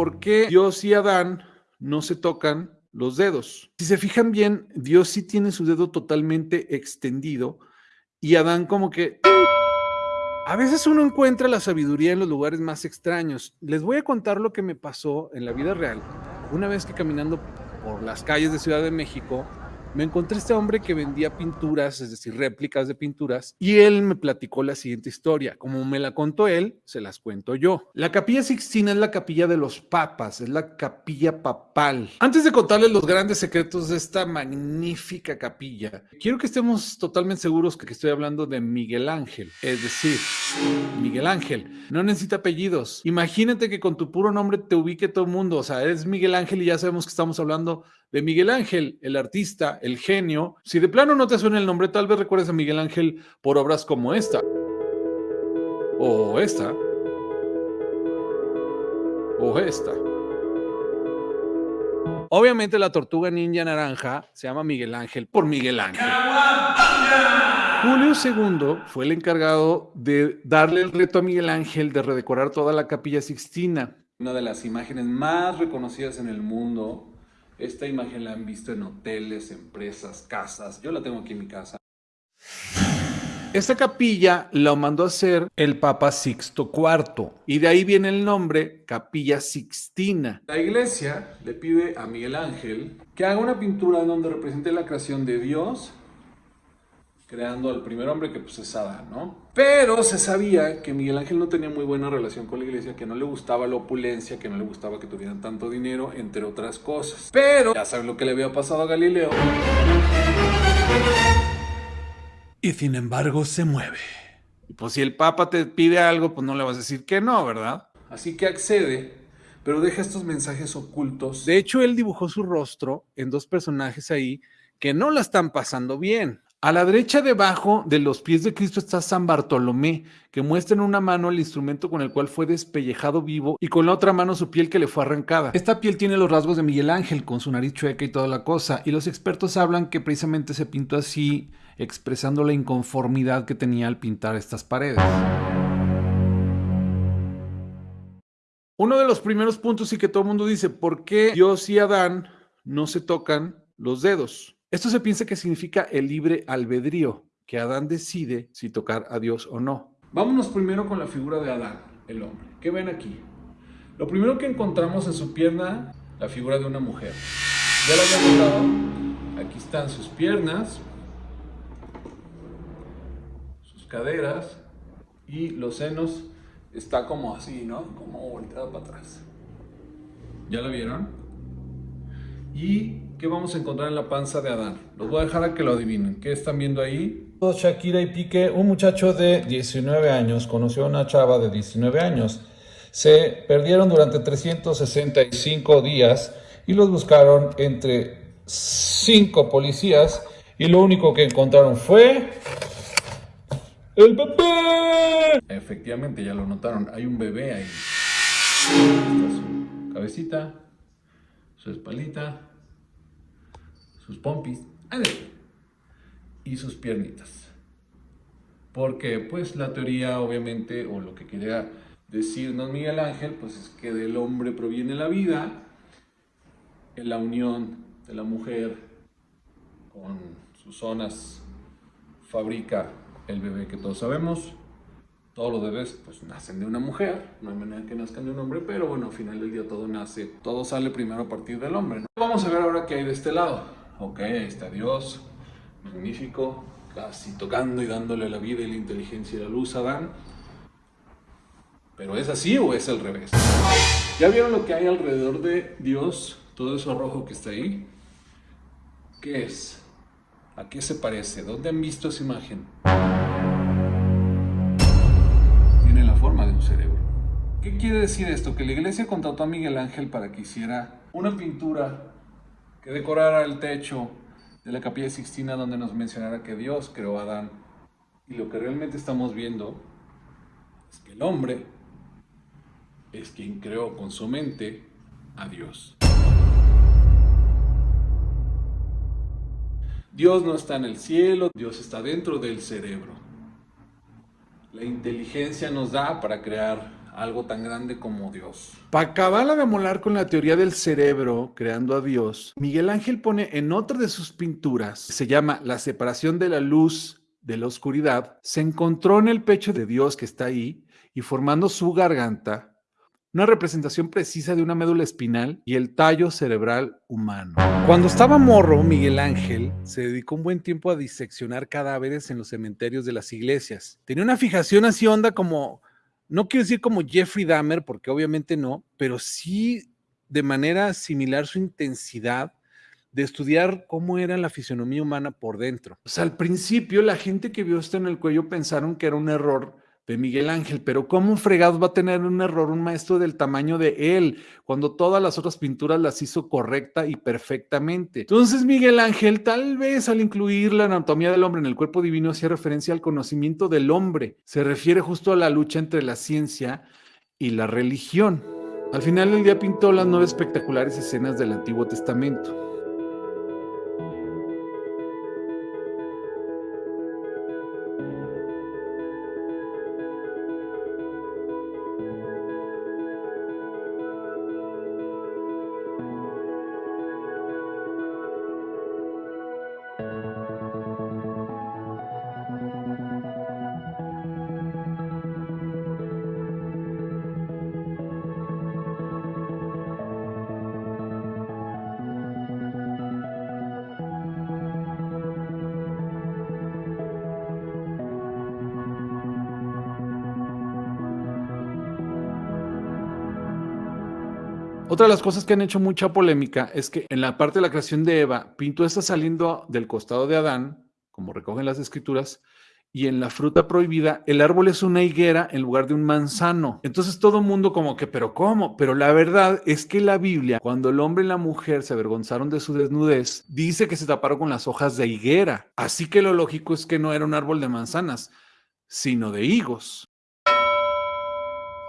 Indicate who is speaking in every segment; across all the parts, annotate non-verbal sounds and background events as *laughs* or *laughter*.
Speaker 1: por qué Dios y Adán no se tocan los dedos. Si se fijan bien, Dios sí tiene su dedo totalmente extendido y Adán como que... A veces uno encuentra la sabiduría en los lugares más extraños. Les voy a contar lo que me pasó en la vida real. Una vez que caminando por las calles de Ciudad de México, me encontré este hombre que vendía pinturas, es decir, réplicas de pinturas, y él me platicó la siguiente historia. Como me la contó él, se las cuento yo. La capilla Sixtina es la capilla de los papas, es la capilla papal. Antes de contarles los grandes secretos de esta magnífica capilla, quiero que estemos totalmente seguros que estoy hablando de Miguel Ángel, es decir, Miguel Ángel. No necesita apellidos. Imagínate que con tu puro nombre te ubique todo el mundo, o sea, eres Miguel Ángel y ya sabemos que estamos hablando de Miguel Ángel, el artista, el genio. Si de plano no te suena el nombre, tal vez recuerdes a Miguel Ángel por obras como esta. O esta. O esta. Obviamente la tortuga ninja naranja se llama Miguel Ángel por Miguel Ángel. Julio II fue el encargado de darle el reto a Miguel Ángel de redecorar toda la capilla Sixtina. Una de las imágenes más reconocidas en el mundo esta imagen la han visto en hoteles, empresas, casas. Yo la tengo aquí en mi casa. Esta capilla la mandó a hacer el Papa Sixto IV y de ahí viene el nombre Capilla Sixtina. La iglesia le pide a Miguel Ángel que haga una pintura donde represente la creación de Dios creando al primer hombre que pues es Adán, ¿no? Pero se sabía que Miguel Ángel no tenía muy buena relación con la iglesia, que no le gustaba la opulencia, que no le gustaba que tuvieran tanto dinero, entre otras cosas. Pero ya saben lo que le había pasado a Galileo. Y sin embargo se mueve. Y pues si el Papa te pide algo, pues no le vas a decir que no, ¿verdad? Así que accede, pero deja estos mensajes ocultos. De hecho, él dibujó su rostro en dos personajes ahí que no la están pasando bien. A la derecha debajo de los pies de Cristo está San Bartolomé, que muestra en una mano el instrumento con el cual fue despellejado vivo y con la otra mano su piel que le fue arrancada. Esta piel tiene los rasgos de Miguel Ángel, con su nariz chueca y toda la cosa, y los expertos hablan que precisamente se pintó así, expresando la inconformidad que tenía al pintar estas paredes. Uno de los primeros puntos y que todo el mundo dice, ¿por qué Dios y Adán no se tocan los dedos? Esto se piensa que significa el libre albedrío, que Adán decide si tocar a Dios o no. Vámonos primero con la figura de Adán, el hombre. ¿Qué ven aquí? Lo primero que encontramos en su pierna, la figura de una mujer. Ya lo había notado. Aquí están sus piernas, sus caderas y los senos. Está como así, ¿no? Como volteado para atrás. ¿Ya lo vieron? Y ¿Qué vamos a encontrar en la panza de Adán? Los voy a dejar a que lo adivinen. ¿Qué están viendo ahí?
Speaker 2: Shakira y Piqué, un muchacho de 19 años conoció a una chava de 19 años. Se perdieron durante 365 días y los buscaron entre cinco policías y lo único que encontraron fue el bebé.
Speaker 1: Efectivamente, ya lo notaron, hay un bebé ahí. Esta su cabecita, su espalita, sus pompis y sus piernitas. Porque pues la teoría obviamente, o lo que quería decirnos Miguel Ángel, pues es que del hombre proviene la vida, en la unión de la mujer con sus zonas fabrica el bebé que todos sabemos. Todos los bebés pues nacen de una mujer, no hay manera que nazcan de un hombre, pero bueno, al final del día todo nace, todo sale primero a partir del hombre. Vamos a ver ahora qué hay de este lado. Ok, ahí está Dios, magnífico, casi tocando y dándole la vida y la inteligencia y la luz a Adán. ¿Pero es así o es al revés? ¿Ya vieron lo que hay alrededor de Dios? Todo eso rojo que está ahí. ¿Qué es? ¿A qué se parece? ¿Dónde han visto esa imagen? Tiene la forma de un cerebro. ¿Qué quiere decir esto? Que la iglesia contrató a Miguel Ángel para que hiciera una pintura que decorara el techo de la capilla Sixtina donde nos mencionara que Dios creó a Adán. Y lo que realmente estamos viendo es que el hombre es quien creó con su mente a Dios. Dios no está en el cielo, Dios está dentro del cerebro. La inteligencia nos da para crear
Speaker 3: algo tan grande como Dios.
Speaker 1: Para acabarla de molar con la teoría del cerebro, creando a Dios, Miguel Ángel pone en otra de sus pinturas, se llama La separación de la luz de la oscuridad, se encontró en el pecho de Dios que está ahí y formando su garganta una representación precisa de una médula espinal y el tallo cerebral humano. Cuando estaba morro, Miguel Ángel se dedicó un buen tiempo a diseccionar cadáveres en los cementerios de las iglesias. Tenía una fijación así onda como, no quiero decir como Jeffrey Dahmer, porque obviamente no, pero sí de manera similar su intensidad de estudiar cómo era la fisionomía humana por dentro. O sea, al principio la gente que vio esto en el cuello pensaron que era un error de Miguel Ángel, pero ¿cómo fregados va a tener un error un maestro del tamaño de él cuando todas las otras pinturas las hizo correcta y perfectamente? Entonces Miguel Ángel tal vez al incluir la anatomía del hombre en el cuerpo divino hacía referencia al conocimiento del hombre, se refiere justo a la lucha entre la ciencia y la religión. Al final del día pintó las nueve espectaculares escenas del Antiguo Testamento. Otra de las cosas que han hecho mucha polémica es que en la parte de la creación de Eva, Pinto está saliendo del costado de Adán, como recogen las escrituras, y en la fruta prohibida el árbol es una higuera en lugar de un manzano. Entonces todo el mundo como que, pero ¿cómo? Pero la verdad es que la Biblia, cuando el hombre y la mujer se avergonzaron de su desnudez, dice que se taparon con las hojas de higuera. Así que lo lógico es que no era un árbol de manzanas, sino de higos.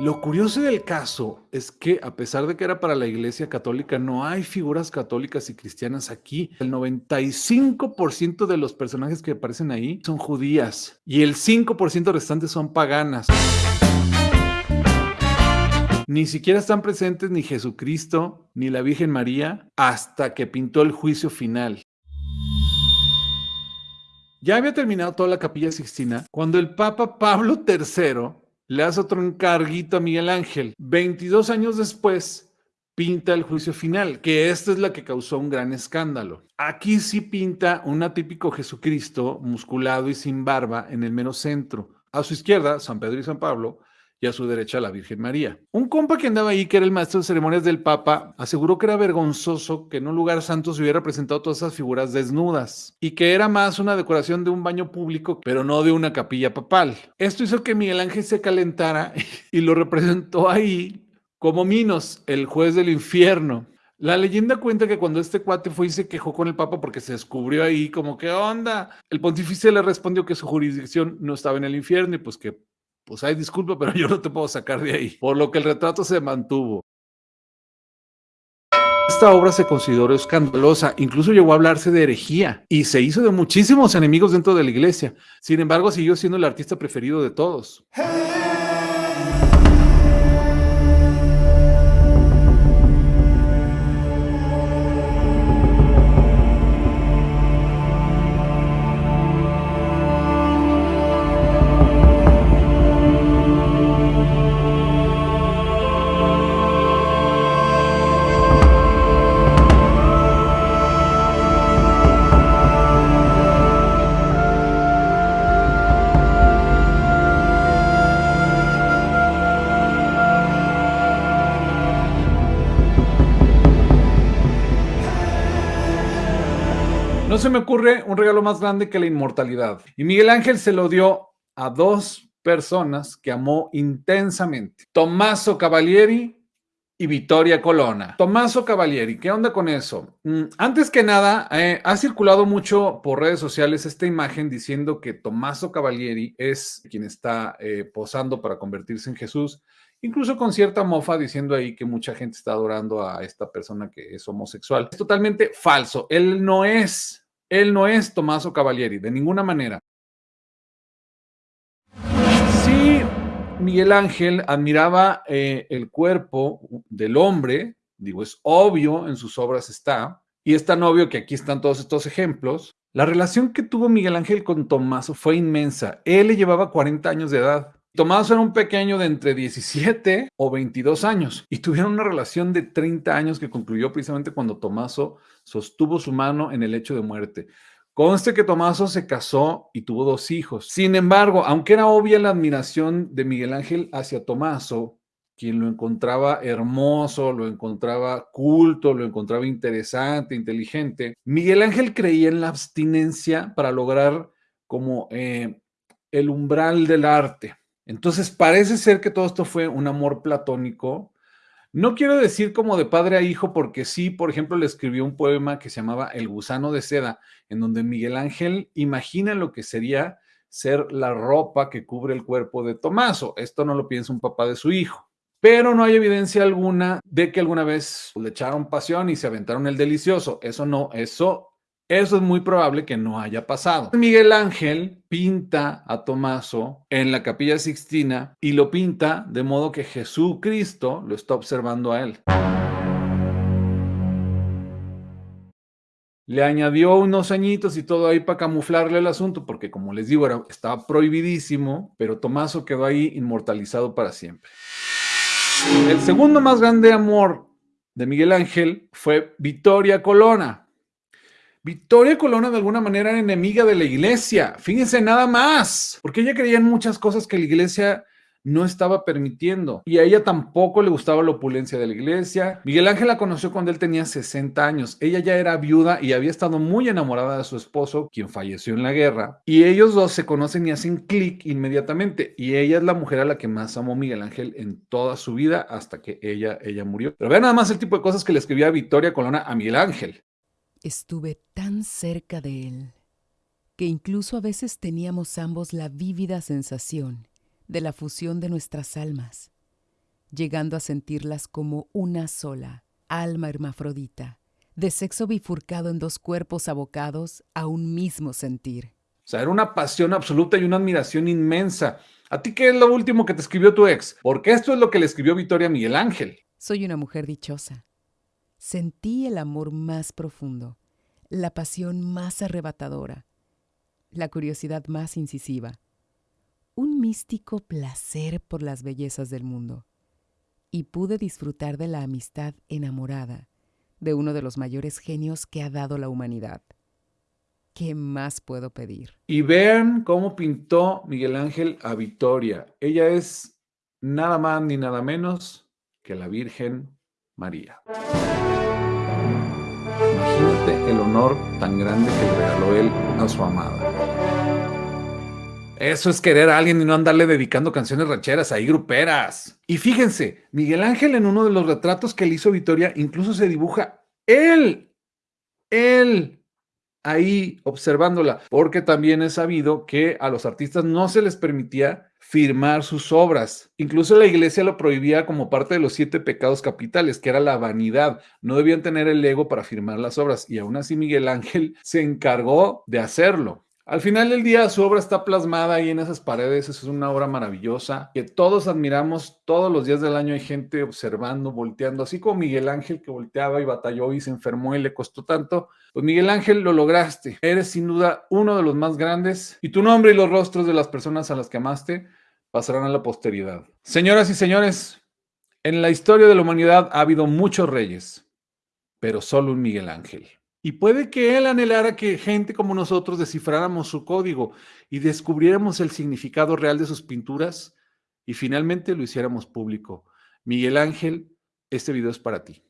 Speaker 1: Lo curioso del caso es que a pesar de que era para la Iglesia Católica, no hay figuras católicas y cristianas aquí. El 95% de los personajes que aparecen ahí son judías y el 5% restante son paganas. Ni siquiera están presentes ni Jesucristo ni la Virgen María hasta que pintó el juicio final. Ya había terminado toda la capilla sixtina cuando el Papa Pablo III le hace otro encarguito a Miguel Ángel. 22 años después, pinta el juicio final, que esta es la que causó un gran escándalo. Aquí sí pinta un atípico Jesucristo musculado y sin barba en el mero centro. A su izquierda, San Pedro y San Pablo, y a su derecha la Virgen María. Un compa que andaba ahí, que era el maestro de ceremonias del Papa, aseguró que era vergonzoso que en un lugar santo se hubiera presentado todas esas figuras desnudas y que era más una decoración de un baño público, pero no de una capilla papal. Esto hizo que Miguel Ángel se calentara *laughs* y lo representó ahí como Minos, el juez del infierno. La leyenda cuenta que cuando este cuate fue y se quejó con el Papa porque se descubrió ahí como, ¿qué onda? El pontífice le respondió que su jurisdicción no estaba en el infierno y pues que pues hay disculpa, pero yo no te puedo sacar de ahí, por lo que el retrato se mantuvo. Esta obra se consideró escandalosa, incluso llegó a hablarse de herejía y se hizo de muchísimos enemigos dentro de la iglesia. Sin embargo, siguió siendo el artista preferido de todos. Se me ocurre un regalo más grande que la inmortalidad. Y Miguel Ángel se lo dio a dos personas que amó intensamente. Tommaso Cavalieri y Vittoria Colonna. Tommaso Cavalieri, ¿qué onda con eso? Mm, antes que nada, eh, ha circulado mucho por redes sociales esta imagen diciendo que Tommaso Cavalieri es quien está eh, posando para convertirse en Jesús, incluso con cierta mofa diciendo ahí que mucha gente está adorando a esta persona que es homosexual. Es totalmente falso. Él no es él no es Tommaso Cavalieri, de ninguna manera. Sí, Miguel Ángel admiraba eh, el cuerpo del hombre, digo, es obvio, en sus obras está, y es tan obvio que aquí están todos estos ejemplos. La relación que tuvo Miguel Ángel con Tomaso fue inmensa. Él le llevaba 40 años de edad. Tomás era un pequeño de entre 17 o 22 años y tuvieron una relación de 30 años que concluyó precisamente cuando Tomaso sostuvo su mano en el hecho de muerte. Conste que Tomaso se casó y tuvo dos hijos. Sin embargo, aunque era obvia la admiración de Miguel Ángel hacia Tomaso, quien lo encontraba hermoso, lo encontraba culto, lo encontraba interesante, inteligente, Miguel Ángel creía en la abstinencia para lograr como eh, el umbral del arte. Entonces parece ser que todo esto fue un amor platónico. No quiero decir como de padre a hijo, porque sí, por ejemplo, le escribió un poema que se llamaba El gusano de seda, en donde Miguel Ángel imagina lo que sería ser la ropa que cubre el cuerpo de Tomaso. Esto no lo piensa un papá de su hijo. Pero no hay evidencia alguna de que alguna vez le echaron pasión y se aventaron el delicioso. Eso no, eso eso es muy probable que no haya pasado. Miguel Ángel pinta a Tomaso en la capilla Sixtina y lo pinta de modo que Jesucristo lo está observando a él. Le añadió unos añitos y todo ahí para camuflarle el asunto, porque como les digo, estaba prohibidísimo, pero Tomaso quedó ahí inmortalizado para siempre. El segundo más grande amor de Miguel Ángel fue Victoria Colonna. Victoria Colonna de alguna manera era enemiga de la iglesia. Fíjense nada más, porque ella creía en muchas cosas que la iglesia no estaba permitiendo y a ella tampoco le gustaba la opulencia de la iglesia. Miguel Ángel la conoció cuando él tenía 60 años. Ella ya era viuda y había estado muy enamorada de su esposo, quien falleció en la guerra. Y ellos dos se conocen y hacen clic inmediatamente. Y ella es la mujer a la que más amó Miguel Ángel en toda su vida hasta que ella, ella murió. Pero vean nada más el tipo de cosas que le escribía Victoria Colonna a Miguel Ángel.
Speaker 4: Estuve tan cerca de él que incluso a veces teníamos ambos la vívida sensación de la fusión de nuestras almas, llegando a sentirlas como una sola alma hermafrodita, de sexo bifurcado en dos cuerpos abocados a un mismo sentir.
Speaker 1: O sea, era una pasión absoluta y una admiración inmensa. ¿A ti qué es lo último que te escribió tu ex? Porque esto es lo que le escribió Victoria Miguel Ángel.
Speaker 4: Soy una mujer dichosa sentí el amor más profundo, la pasión más arrebatadora, la curiosidad más incisiva, un místico placer por las bellezas del mundo, y pude disfrutar de la amistad enamorada de uno de los mayores genios que ha dado la humanidad. ¿Qué más puedo pedir?
Speaker 1: Y vean cómo pintó Miguel Ángel a Victoria. Ella es nada más ni nada menos que la Virgen María. El honor tan grande que le regaló él a su amada. Eso es querer a alguien y no andarle dedicando canciones rancheras ahí gruperas. Y fíjense, Miguel Ángel en uno de los retratos que le hizo Victoria incluso se dibuja él, él, ahí observándola, porque también es sabido que a los artistas no se les permitía firmar sus obras. Incluso la iglesia lo prohibía como parte de los siete pecados capitales, que era la vanidad. No debían tener el ego para firmar las obras y aún así Miguel Ángel se encargó de hacerlo. Al final del día su obra está plasmada ahí en esas paredes, es una obra maravillosa que todos admiramos, todos los días del año hay gente observando, volteando, así como Miguel Ángel que volteaba y batalló y se enfermó y le costó tanto. Pues Miguel Ángel lo lograste, eres sin duda uno de los más grandes y tu nombre y los rostros de las personas a las que amaste pasarán a la posteridad. Señoras y señores, en la historia de la humanidad ha habido muchos reyes, pero solo un Miguel Ángel. Y puede que él anhelara que gente como nosotros descifráramos su código y descubriéramos el significado real de sus pinturas y finalmente lo hiciéramos público. Miguel Ángel, este video es para ti.